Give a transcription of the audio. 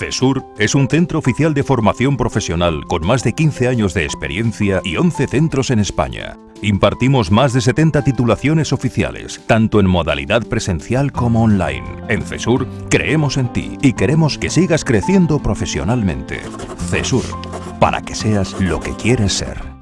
CESUR es un centro oficial de formación profesional con más de 15 años de experiencia y 11 centros en España. Impartimos más de 70 titulaciones oficiales, tanto en modalidad presencial como online. En CESUR creemos en ti y queremos que sigas creciendo profesionalmente. CESUR, para que seas lo que quieres ser.